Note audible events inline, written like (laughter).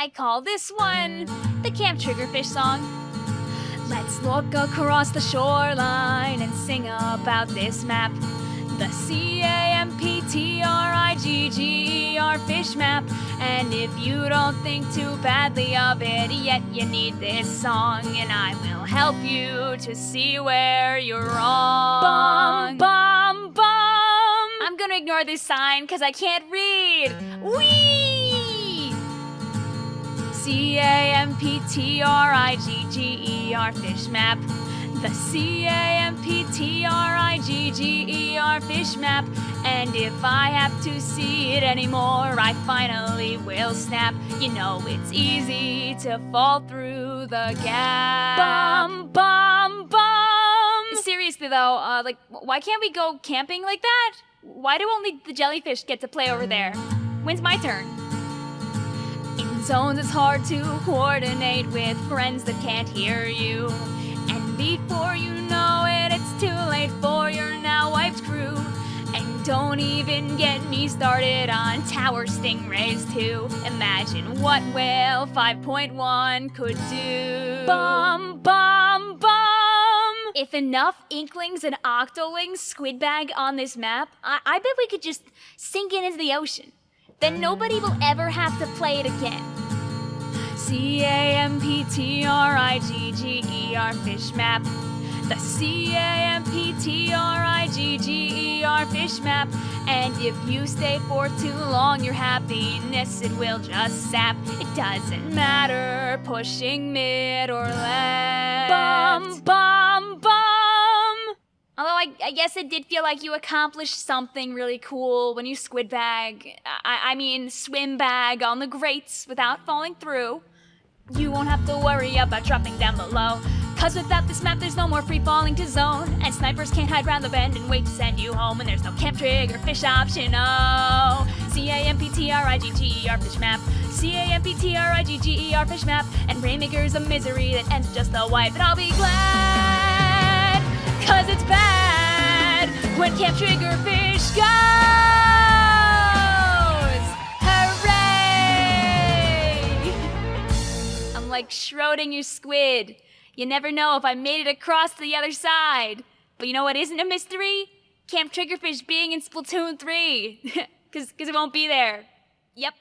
I call this one the Camp Triggerfish song. Let's look across the shoreline and sing about this map. The C A M P T R I G G E R fish map. And if you don't think too badly of it yet, you need this song, and I will help you to see where you're wrong. Bum, bum, bum. I'm gonna ignore this sign because I can't read. Wee! C A M P T R I G G E R fish map. The C A M P T R I G G E R fish map. And if I have to see it anymore, I finally will snap. You know it's easy to fall through the gap. Bum, bum, bum. Seriously though, uh, like, why can't we go camping like that? Why do only the jellyfish get to play over there? When's my turn? Zones, it's hard to coordinate with friends that can't hear you. And before you know it, it's too late for your now wiped crew. And don't even get me started on Tower Stingrays too. Imagine what Whale 5.1 could do. Bum, bum, bum! If enough Inklings and Octolings squid bag on this map, I, I bet we could just sink it into the ocean. Then nobody will ever have to play it again. C A M P T R I G G E R fish map. The C A M P T R I G G E R fish map. And if you stay for too long, your happiness it will just sap. It doesn't matter pushing mid or left. Bum bum. Although I, I guess it did feel like you accomplished something really cool when you squid bag. I, I mean, swim bag on the grates without falling through. You won't have to worry about dropping down below. Cause without this map, there's no more free falling to zone. And snipers can't hide round the bend and wait to send you home. And there's no camp trigger fish option. Oh, C A M P T R I G G E R fish map. C A M P T R I G G E R fish map. And Rainmaker's a misery that ends just the wipe. But I'll be glad, cause it's bad when Camp Triggerfish goes. Hooray! I'm like Schrodinger's squid. You never know if I made it across to the other side. But you know what isn't a mystery? Camp Triggerfish being in Splatoon 3. (laughs) Because it won't be there. Yep.